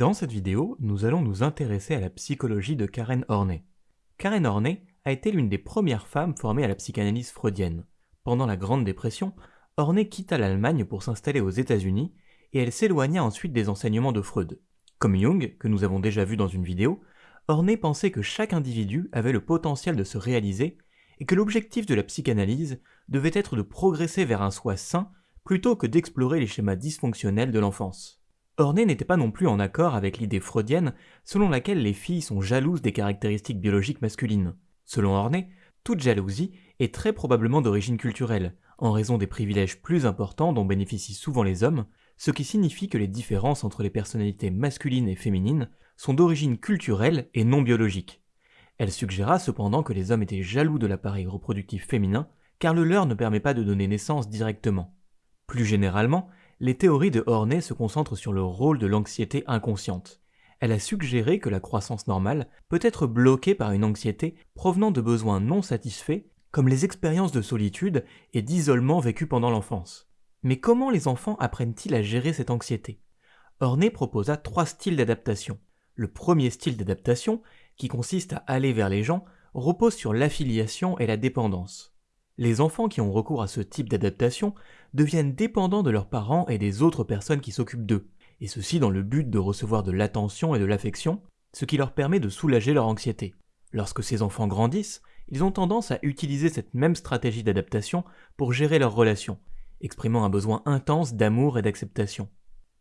Dans cette vidéo, nous allons nous intéresser à la psychologie de Karen Horney. Karen Horney a été l'une des premières femmes formées à la psychanalyse freudienne. Pendant la Grande Dépression, Horney quitta l'Allemagne pour s'installer aux États-Unis et elle s'éloigna ensuite des enseignements de Freud. Comme Jung, que nous avons déjà vu dans une vidéo, Horney pensait que chaque individu avait le potentiel de se réaliser et que l'objectif de la psychanalyse devait être de progresser vers un soi sain plutôt que d'explorer les schémas dysfonctionnels de l'enfance. Horney n'était pas non plus en accord avec l'idée freudienne selon laquelle les filles sont jalouses des caractéristiques biologiques masculines. Selon Horney, toute jalousie est très probablement d'origine culturelle, en raison des privilèges plus importants dont bénéficient souvent les hommes, ce qui signifie que les différences entre les personnalités masculines et féminines sont d'origine culturelle et non biologique. Elle suggéra cependant que les hommes étaient jaloux de l'appareil reproductif féminin, car le leur ne permet pas de donner naissance directement. Plus généralement, les théories de Horney se concentrent sur le rôle de l'anxiété inconsciente. Elle a suggéré que la croissance normale peut être bloquée par une anxiété provenant de besoins non satisfaits, comme les expériences de solitude et d'isolement vécues pendant l'enfance. Mais comment les enfants apprennent-ils à gérer cette anxiété? Horney proposa trois styles d'adaptation. Le premier style d'adaptation, qui consiste à aller vers les gens, repose sur l'affiliation et la dépendance. Les enfants qui ont recours à ce type d'adaptation deviennent dépendants de leurs parents et des autres personnes qui s'occupent d'eux, et ceci dans le but de recevoir de l'attention et de l'affection, ce qui leur permet de soulager leur anxiété. Lorsque ces enfants grandissent, ils ont tendance à utiliser cette même stratégie d'adaptation pour gérer leurs relations, exprimant un besoin intense d'amour et d'acceptation.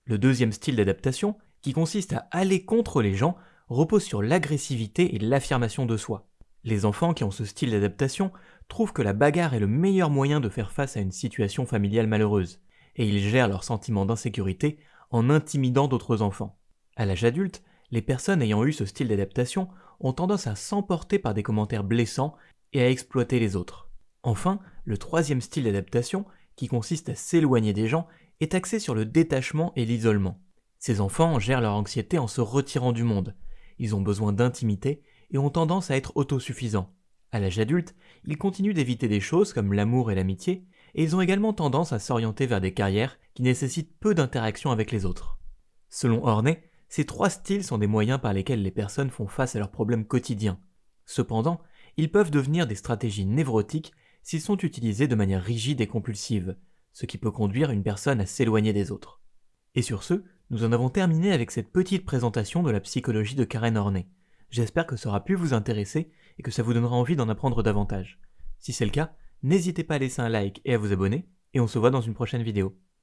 Le deuxième style d'adaptation, qui consiste à aller contre les gens, repose sur l'agressivité et l'affirmation de soi. Les enfants qui ont ce style d'adaptation trouvent que la bagarre est le meilleur moyen de faire face à une situation familiale malheureuse, et ils gèrent leur sentiment d'insécurité en intimidant d'autres enfants. À l'âge adulte, les personnes ayant eu ce style d'adaptation ont tendance à s'emporter par des commentaires blessants et à exploiter les autres. Enfin, le troisième style d'adaptation, qui consiste à s'éloigner des gens, est axé sur le détachement et l'isolement. Ces enfants gèrent leur anxiété en se retirant du monde. Ils ont besoin d'intimité et ont tendance à être autosuffisants. À l'âge adulte, ils continuent d'éviter des choses comme l'amour et l'amitié, et ils ont également tendance à s'orienter vers des carrières qui nécessitent peu d'interaction avec les autres. Selon Horney, ces trois styles sont des moyens par lesquels les personnes font face à leurs problèmes quotidiens. Cependant, ils peuvent devenir des stratégies névrotiques s'ils sont utilisés de manière rigide et compulsive, ce qui peut conduire une personne à s'éloigner des autres. Et sur ce, nous en avons terminé avec cette petite présentation de la psychologie de Karen Horney. J'espère que ça aura pu vous intéresser et que ça vous donnera envie d'en apprendre davantage. Si c'est le cas, n'hésitez pas à laisser un like et à vous abonner, et on se voit dans une prochaine vidéo.